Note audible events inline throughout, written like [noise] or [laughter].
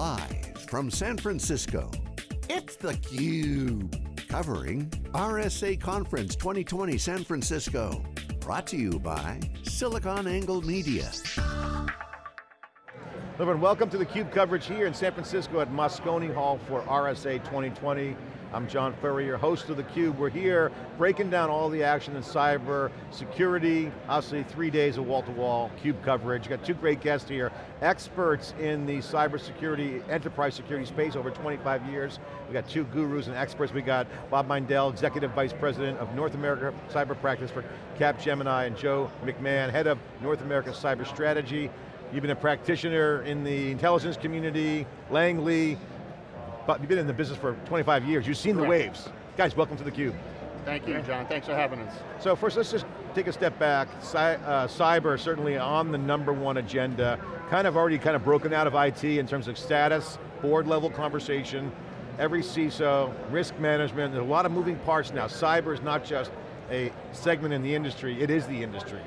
Live from San Francisco, it's theCUBE. Covering RSA Conference 2020 San Francisco. Brought to you by SiliconANGLE Media. Everyone, welcome to theCUBE coverage here in San Francisco at Moscone Hall for RSA 2020. I'm John Furrier, host of theCUBE. We're here breaking down all the action in cyber, security, obviously three days of wall-to-wall -wall CUBE coverage. Got two great guests here, experts in the cybersecurity, enterprise security space over 25 years. We got two gurus and experts. We got Bob Meindel, Executive Vice President of North America Cyber Practice for Capgemini, and Joe McMahon, Head of North America Cyber Strategy. You've been a practitioner in the intelligence community, Langley, you've been in the business for 25 years. You've seen Correct. the waves. Guys, welcome to theCUBE. Thank you, John. Thanks for having us. So first, let's just take a step back. Cy uh, cyber certainly on the number one agenda. Kind of already kind of broken out of IT in terms of status, board level conversation, every CISO, risk management, there's a lot of moving parts now. Cyber is not just a segment in the industry, it is the industry.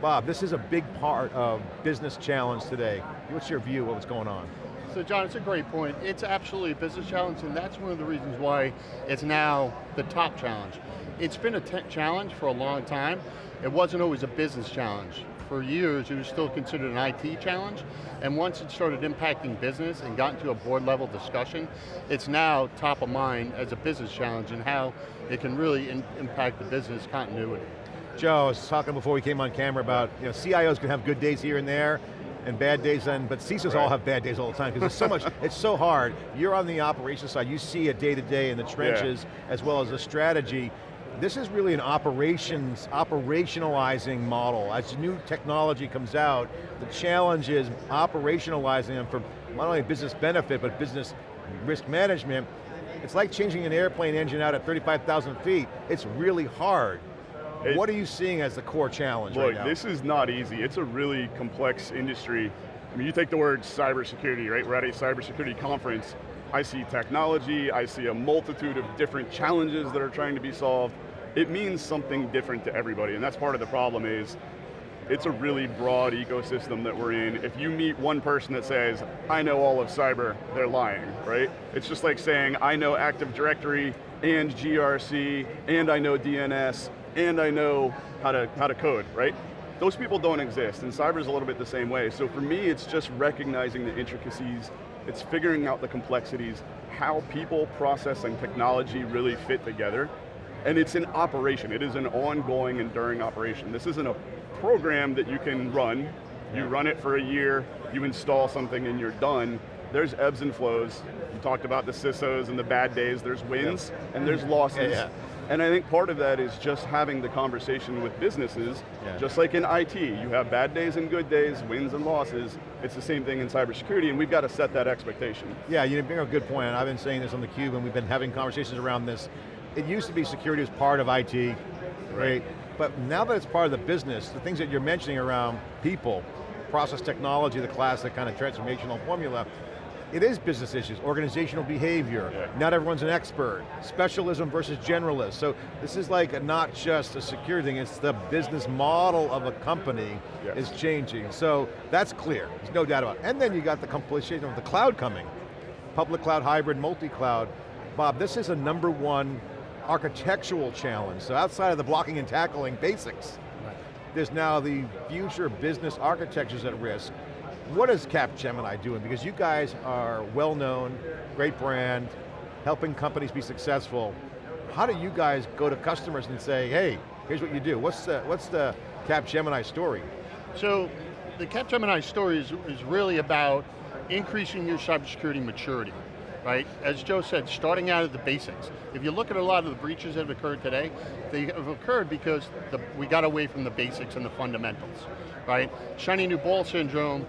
Bob, this is a big part of business challenge today. What's your view of what's going on? So John, it's a great point. It's absolutely a business challenge and that's one of the reasons why it's now the top challenge. It's been a challenge for a long time. It wasn't always a business challenge. For years, it was still considered an IT challenge, and once it started impacting business and got into a board level discussion, it's now top of mind as a business challenge and how it can really impact the business continuity. Joe, I was talking before we came on camera about, you know, CIOs can have good days here and there, and bad days then, but CISOs right. all have bad days all the time because it's so much, it's so hard. You're on the operations side, you see it day to day in the trenches yeah. as well as the strategy. This is really an operations, operationalizing model. As new technology comes out, the challenge is operationalizing them for not only business benefit, but business risk management. It's like changing an airplane engine out at 35,000 feet. It's really hard. It, what are you seeing as the core challenge look, right now? this is not easy. It's a really complex industry. I mean, you take the word cybersecurity, right? We're at a cybersecurity conference. I see technology, I see a multitude of different challenges that are trying to be solved. It means something different to everybody, and that's part of the problem is, it's a really broad ecosystem that we're in. If you meet one person that says, I know all of cyber, they're lying, right? It's just like saying, I know Active Directory and GRC, and I know DNS, and I know how to, how to code, right? Those people don't exist, and cyber is a little bit the same way. So for me, it's just recognizing the intricacies, it's figuring out the complexities, how people, process, and technology really fit together, and it's an operation. It is an ongoing, enduring operation. This isn't a program that you can run. You run it for a year, you install something and you're done. There's ebbs and flows. You talked about the CISOs and the bad days. There's wins and there's losses. Yeah, yeah. And I think part of that is just having the conversation with businesses, yeah. just like in IT, you have bad days and good days, wins and losses, it's the same thing in cybersecurity and we've got to set that expectation. Yeah, you bring up a good point, and I've been saying this on theCUBE and we've been having conversations around this. It used to be security was part of IT, right? right? But now that it's part of the business, the things that you're mentioning around people, process technology, the classic kind of transformational formula, it is business issues, organizational behavior, yeah. not everyone's an expert, specialism versus generalist. So this is like not just a security thing, it's the business model of a company yes. is changing. So that's clear, there's no doubt about it. And then you got the completion of the cloud coming. Public cloud, hybrid, multi-cloud. Bob, this is a number one architectural challenge. So outside of the blocking and tackling basics, right. there's now the future business architectures at risk what is Capgemini doing? Because you guys are well known, great brand, helping companies be successful. How do you guys go to customers and say, hey, here's what you do? What's the, what's the Capgemini story? So, the Capgemini story is, is really about increasing your cybersecurity maturity right? As Joe said, starting out at the basics. If you look at a lot of the breaches that have occurred today, they have occurred because the, we got away from the basics and the fundamentals, right? Shiny new ball syndrome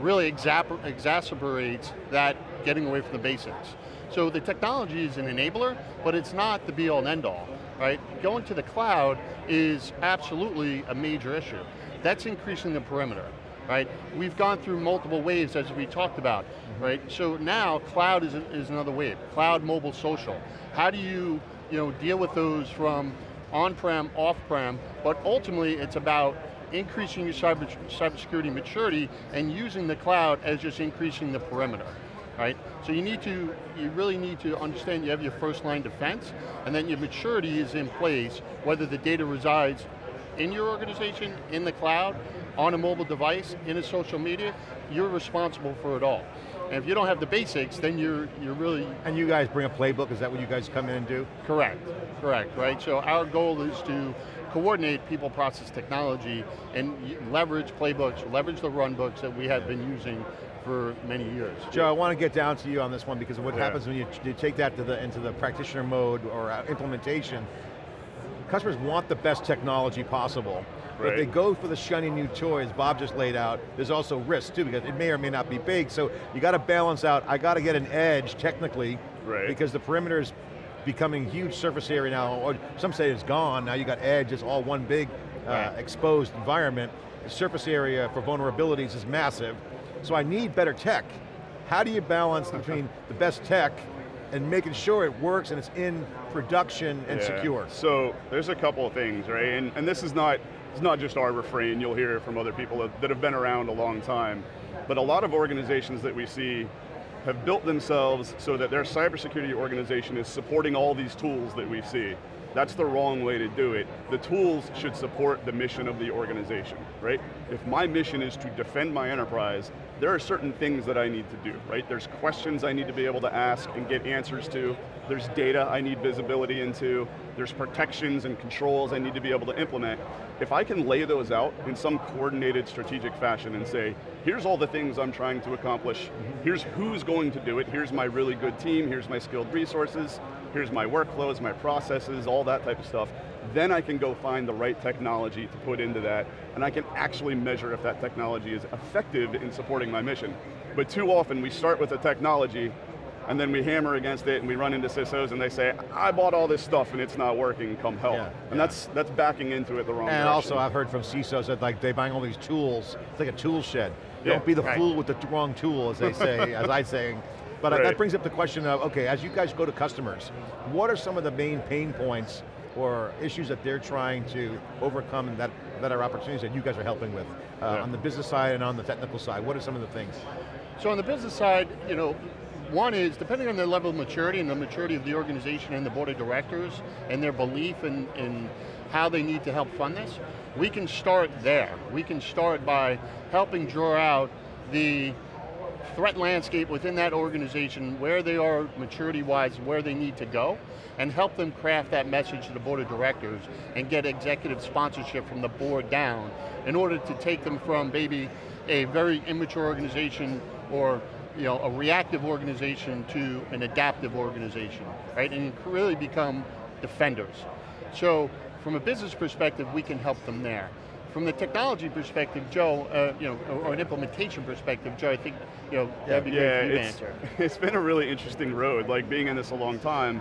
really exacerbates that getting away from the basics. So the technology is an enabler, but it's not the be all and end all, right? Going to the cloud is absolutely a major issue. That's increasing the perimeter, right? We've gone through multiple waves as we talked about, mm-hmm. right? So now cloud is, is another wave. Cloud, mobile, social. How do you, you know, deal with those from on-prem, off-prem, but ultimately it's about increasing your cyber, cybersecurity maturity and using the cloud as just increasing the perimeter. right? So you need to, you really need to understand you have your first line defense, and then your maturity is in place, whether the data resides in your organization, in the cloud, on a mobile device, in a social media, you're responsible for it all. And if you don't have the basics, then you're, you're really... And you guys bring a playbook, is that what you guys come in and do? Correct, correct, right? So our goal is to coordinate people, process, technology, and leverage playbooks, leverage the run books that we have been using for many years. Joe, I want to get down to you on this one because what yeah. happens when you, you, take that to the, into the practitioner mode or uh, implementation, customers want the best technology possible. Right. If they go for the shiny new toys Bob just laid out, there's also risk too, because it may or may not be big, so you got to balance out, I got to get an edge technically, right. because the perimeter's becoming huge surface area now, or some say it's gone, now you got edge, it's all one big uh, exposed environment. The surface area for vulnerabilities is massive, so I need better tech. How do you balance [laughs] between the best tech and making sure it works and it's in production and yeah. secure? So there's a couple of things, right? And, and this is not, it's not just our refrain, you'll hear it from other people that, that have been around a long time. But a lot of organizations that we see have built themselves so that their cybersecurity organization is supporting all these tools that we see. That's the wrong way to do it. The tools should support the mission of the organization, right? If my mission is to defend my enterprise, there are certain things that I need to do, right? There's questions I need to be able to ask and get answers to. There's data I need visibility into. There's protections and controls I need to be able to implement. If I can lay those out in some coordinated strategic fashion and say, here's all the things I'm trying to accomplish, mm-hmm. here's who's going to do it, here's my really good team, here's my skilled resources, here's my workflows, my processes, all that type of stuff. Then I can go find the right technology to put into that, and I can actually measure if that technology is effective in supporting my mission. But too often we start with the technology, and then we hammer against it and we run into CISOs and they say, I bought all this stuff and it's not working, come help. Yeah, and yeah. that's that's backing into it the wrong way. and direction. also I've heard from CISOs that like they're buying all these tools, it's like a tool shed. Yeah, Don't be the right. fool with the wrong tool, as they say, [laughs] as I say. But right. that brings up the question of, okay, as you guys go to customers, what are some of the main pain points or issues that they're trying to overcome that, that are opportunities that you guys are helping with uh, yeah. on the business side and on the technical side? What are some of the things? So on the business side, you know, one is, depending on their level of maturity and the maturity of the organization and the board of directors and their belief in, in how they need to help fund this, we can start there. We can start by helping draw out the threat landscape within that organization, where they are maturity-wise, where they need to go, and help them craft that message to the board of directors and get executive sponsorship from the board down in order to take them from maybe a very immature organization or you know, a reactive organization to an adaptive organization, right? And really become defenders. So from a business perspective, we can help them there. From the technology perspective, Joe, uh, you know, or an implementation perspective, Joe, I think, you know, that'd be yeah, great it's, answer. [laughs] It's been a really interesting road, like being in this a long time.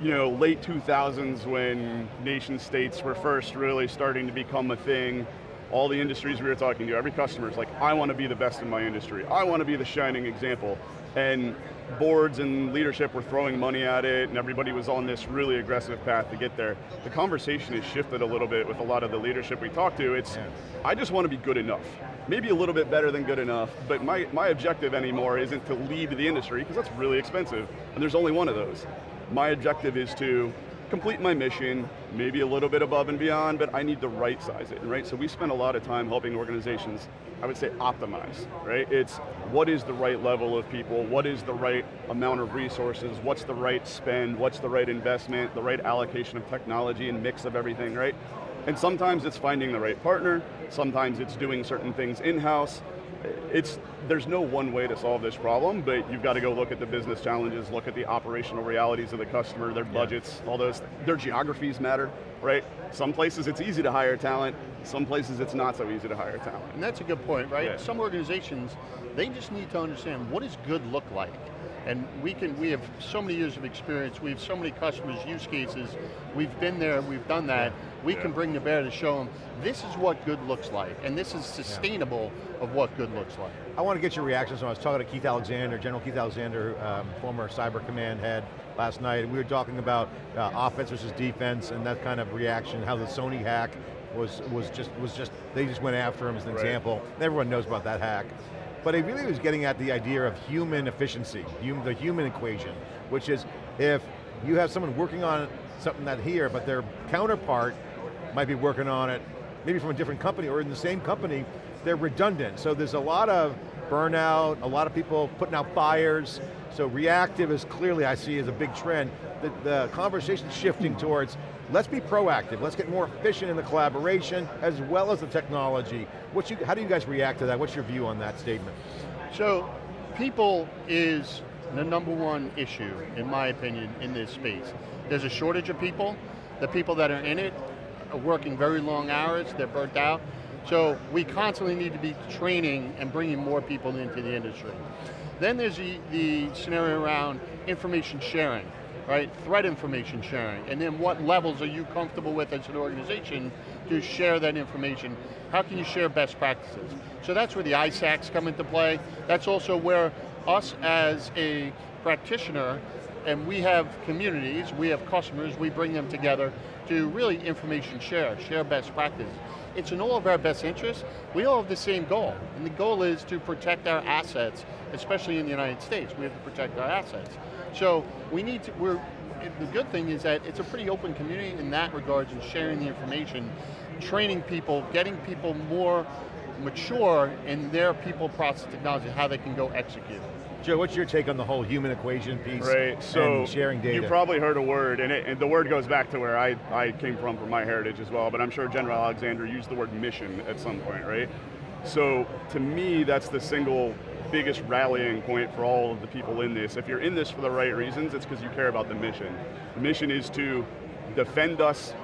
You know, late 2000s when nation states were first really starting to become a thing, all the industries we were talking to, every customer is like, I want to be the best in my industry. I want to be the shining example. And boards and leadership were throwing money at it and everybody was on this really aggressive path to get there. The conversation has shifted a little bit with a lot of the leadership we talk to. It's, yeah. I just want to be good enough. Maybe a little bit better than good enough, but my, my objective anymore isn't to lead the industry, because that's really expensive, and there's only one of those. My objective is to complete my mission, maybe a little bit above and beyond, but I need to right size it, right? So we spend a lot of time helping organizations, I would say optimize, right? It's what is the right level of people, what is the right amount of resources, what's the right spend, what's the right investment, the right allocation of technology and mix of everything, right? And sometimes it's finding the right partner, sometimes it's doing certain things in-house, it's, there's no one way to solve this problem, but you've got to go look at the business challenges, look at the operational realities of the customer, their budgets, yeah. all those, their geographies matter, right? Some places it's easy to hire talent, some places it's not so easy to hire talent. And that's a good point, right? Yeah. Some organizations, they just need to understand what does good look like? And we can, we have so many years of experience, we have so many customers, use cases, we've been there, we've done that, we yeah. can bring to bear to show them, this is what good looks like, and this is sustainable yeah. of what good looks like. I want to get your reactions. I was talking to Keith Alexander, General Keith Alexander, um, former cyber command head last night, and we were talking about uh, offense versus defense and that kind of reaction, how the Sony hack was, was, just, was just, they just went after him as an right. example. Everyone knows about that hack. But he really was getting at the idea of human efficiency, the human equation, which is if you have someone working on something that here, but their counterpart might be working on it, maybe from a different company or in the same company, they're redundant. So there's a lot of burnout, a lot of people putting out fires, so reactive is clearly, I see, as a big trend. The, the conversation's shifting towards, let's be proactive, let's get more efficient in the collaboration, as well as the technology. What you, how do you guys react to that? What's your view on that statement? So, people is the number one issue, in my opinion, in this space. There's a shortage of people. The people that are in it are working very long hours, they're burnt out. So we constantly need to be training and bringing more people into the industry. Then there's the, the scenario around information sharing, right? Threat information sharing. And then what levels are you comfortable with as an organization to share that information? How can you share best practices? So that's where the ISACs come into play. That's also where us as a practitioner, and we have communities, we have customers, we bring them together to really information share, share best practices. It's in all of our best interests. We all have the same goal, and the goal is to protect our assets, especially in the United States. We have to protect our assets. So we need to, we're, the good thing is that it's a pretty open community in that regards and sharing the information, training people, getting people more mature in their people process technology, how they can go execute. Joe, what's your take on the whole human equation piece right, so sharing data? You probably heard a word, and, it, and, the word goes back to where I, I came from, from my heritage as well, but I'm sure General Alexander used the word mission at some point, right? So to me, that's the single biggest rallying point for all of the people in this. If you're in this for the right reasons, it's because you care about the mission. The mission is to defend us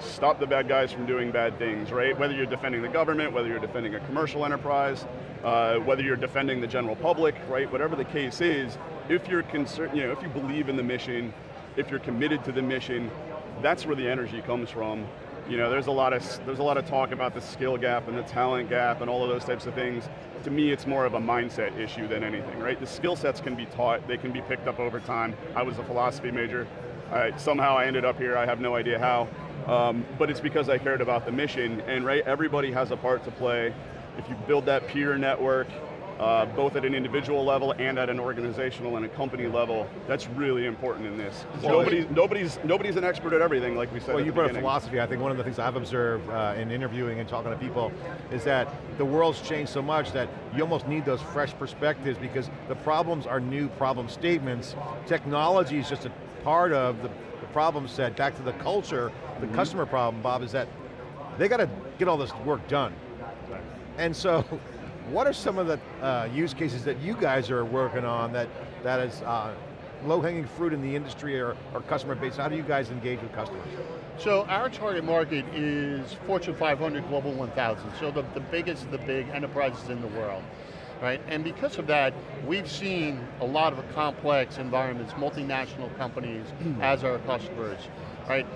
stop the bad guys from doing bad things, right? Whether you're defending the government, whether you're defending a commercial enterprise, uh, whether you're defending the general public, right? Whatever the case is, if you're concerned, you know, if you believe in the mission, if you're committed to the mission, that's where the energy comes from. You know, there's a lot of there's a lot of talk about the skill gap and the talent gap and all of those types of things. To me, it's more of a mindset issue than anything, right? The skill sets can be taught, they can be picked up over time. I was a philosophy major. I, somehow I ended up here, I have no idea how. Um, but it's because I cared about the mission, and right, everybody has a part to play. If you build that peer network, uh, both at an individual level and at an organizational and a company level, that's really important in this. Well, nobody's, nobody's, nobody's an expert at everything, like we said Well, you brought beginning. philosophy. I think one of the things I've observed uh, in interviewing and talking to people is that the world's changed so much that you almost need those fresh perspectives because the problems are new problem statements. Technology is just a part of the problem set, back to the culture, the mm -hmm. customer problem, Bob, is that they got to get all this work done. And so, what are some of the uh, use cases that you guys are working on that, that is uh, low-hanging fruit in the industry or, or customer base? How do you guys engage with customers? So our target market is Fortune 500, Global 1000, so the, the biggest of the big enterprises in the world right? And because of that, we've seen a lot of complex environments, multinational companies as our customers, right?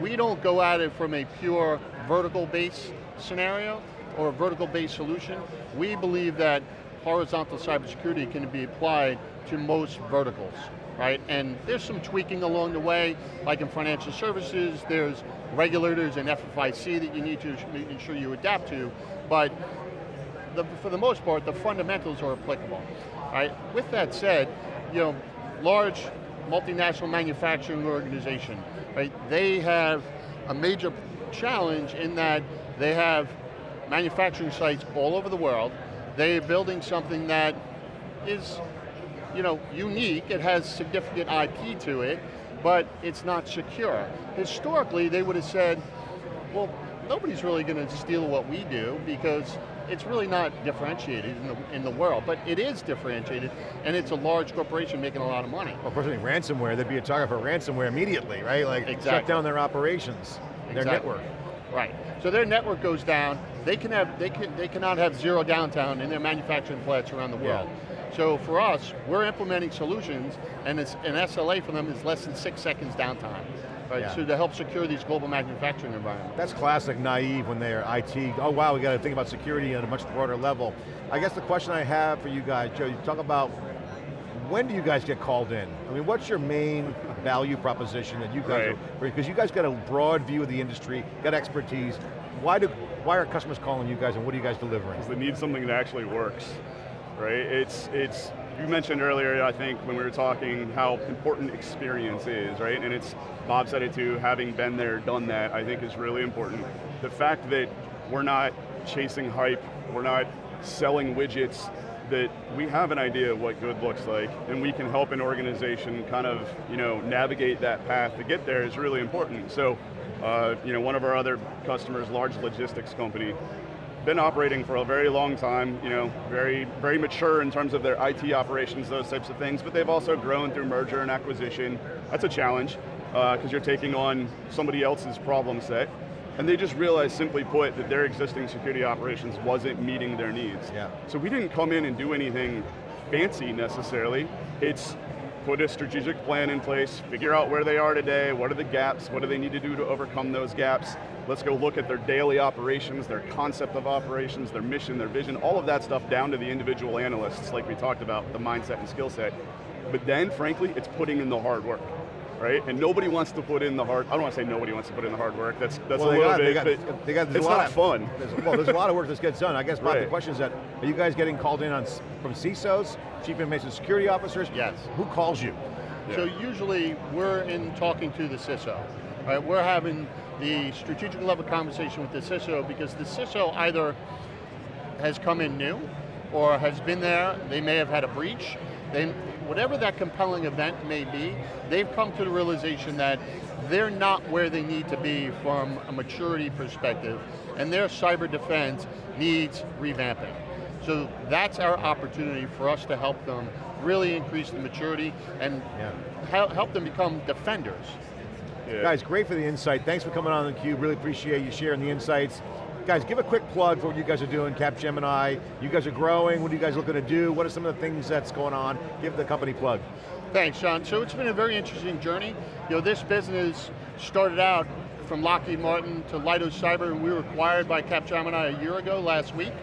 We don't go at it from a pure vertical based scenario or a vertical based solution. We believe that horizontal cybersecurity can be applied to most verticals, right? And there's some tweaking along the way, like in financial services, there's regulators and FFIC that you need to ensure you adapt to, but the, for the most part, the fundamentals are applicable. Right? With that said, you know, large multinational manufacturing organization, right? They have a major challenge in that they have manufacturing sites all over the world. They're building something that is, you know, unique. It has significant IP to it, but it's not secure. Historically, they would have said, well, nobody's really going to steal what we do because it's really not differentiated in the, in the world, but it is differentiated, and it's a large corporation making a lot of money. Well, personally, ransomware, they'd be a target for ransomware immediately, right? Like, exactly. shut down their operations, exactly. their network. Right, so their network goes down, they can have, they can, they cannot have zero downtime in their manufacturing plants around the world. Yeah. So for us, we're implementing solutions, and it's, an SLA for them is less than six seconds downtime right? Yeah. So to help secure these global manufacturing environments. That's classic naive when they're IT, oh wow, we got to think about security at a much broader level. I guess the question I have for you guys, Joe, you talk about when do you guys get called in? I mean, what's your main value proposition that you guys, because right. you guys got a broad view of the industry, got expertise. Why do why are customers calling you guys and what are you guys delivering? Because they need something that actually works. right? It's, it's, you mentioned earlier, I think, when we were talking, how important experience is, right? And it's, Bob said it too, having been there, done that, I think is really important. The fact that we're not chasing hype, we're not selling widgets, that we have an idea of what good looks like, and we can help an organization kind of, you know, navigate that path to get there is really important. So, uh, you know, one of our other customers, large logistics company, been operating for a very long time, you know, very, very mature in terms of their IT operations, those types of things, but they've also grown through merger and acquisition. That's a challenge, because uh, you're taking on somebody else's problem set. And they just realized, simply put, that their existing security operations wasn't meeting their needs. Yeah. So we didn't come in and do anything fancy necessarily. It's put a strategic plan in place, figure out where they are today, what are the gaps, what do they need to do to overcome those gaps. Let's go look at their daily operations, their concept of operations, their mission, their vision, all of that stuff down to the individual analysts like we talked about, the mindset and skill set. But then, frankly, it's putting in the hard work right? And nobody wants to put in the hard, I don't want to say nobody wants to put in the hard work, that's, that's well, a little got, bit, they got, but they got, it's not fun. There's, well, there's a lot of work that gets done. I guess, Bob, right. the question is that, are you guys getting called in on from CISOs, Chief Information Security Officers? Yes. Who calls you? Yeah. So usually we're in talking to the CISO. Right? We're having the strategic level conversation with the CISO because the CISO either has come in new or has been there, they may have had a breach, they, whatever that compelling event may be, they've come to the realization that they're not where they need to be from a maturity perspective, and their cyber defense needs revamping. So that's our opportunity for us to help them really increase the maturity and yeah. help them become defenders. Yeah. Guys, great for the insight. Thanks for coming on theCUBE. Really appreciate you sharing the insights. Guys, give a quick plug for what you guys are doing, Capgemini. You guys are growing, what are you guys looking to do? What are some of the things that's going on? Give the company plug. Thanks, John. So it's been a very interesting journey. You know, this business started out from Lockheed Martin to Leidos Cyber, and we were acquired by Capgemini a year ago, last week.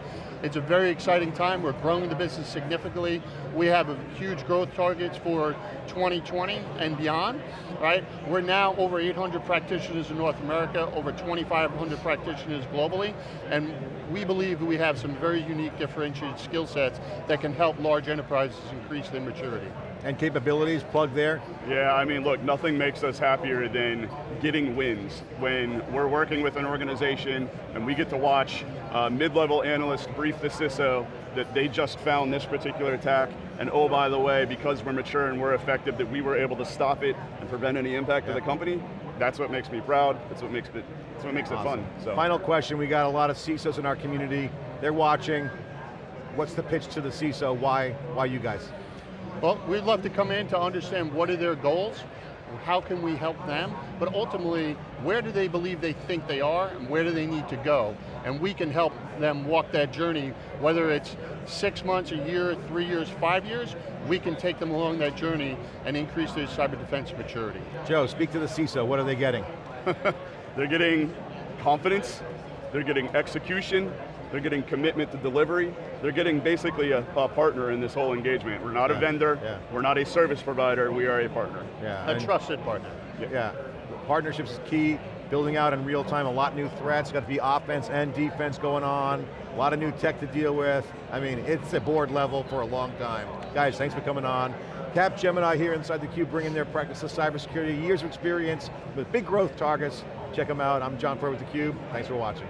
It's a very exciting time. We're growing the business significantly. We have huge growth targets for 2020 and beyond, right? We're now over 800 practitioners in North America, over 2,500 practitioners globally, and we believe we have some very unique differentiated skill sets that can help large enterprises increase their maturity and capabilities plug there? Yeah, I mean, look, nothing makes us happier than getting wins. When we're working with an organization and we get to watch a mid-level analyst brief the CISO that they just found this particular attack, and oh, by the way, because we're mature and we're effective, that we were able to stop it and prevent any impact yeah. to the company, that's what makes me proud, that's what makes it, that's what makes awesome. it fun. So. Final question, we got a lot of CISOs in our community, they're watching, what's the pitch to the CISO, why, why you guys? Well, we'd love to come in to understand what are their goals, how can we help them, but ultimately, where do they believe they think they are, and where do they need to go? And we can help them walk that journey, whether it's six months, a year, three years, five years, we can take them along that journey and increase their cyber defense maturity. Joe, speak to the CISO, what are they getting? [laughs] They're getting confidence, they're getting execution, they're getting commitment to delivery. They're getting basically a, a partner in this whole engagement. We're not yeah. a vendor, yeah. we're not a service provider, we are a partner. Yeah. A and trusted partner. Yeah. yeah. Partnerships is key, building out in real time, a lot new threats, got to be offense and defense going on, a lot of new tech to deal with. I mean, it's a board level for a long time. Guys, thanks for coming on. Capgemini here inside theCUBE bringing their practice of cybersecurity, years of experience with big growth targets. Check them out, I'm John Furrier with theCUBE, thanks for watching.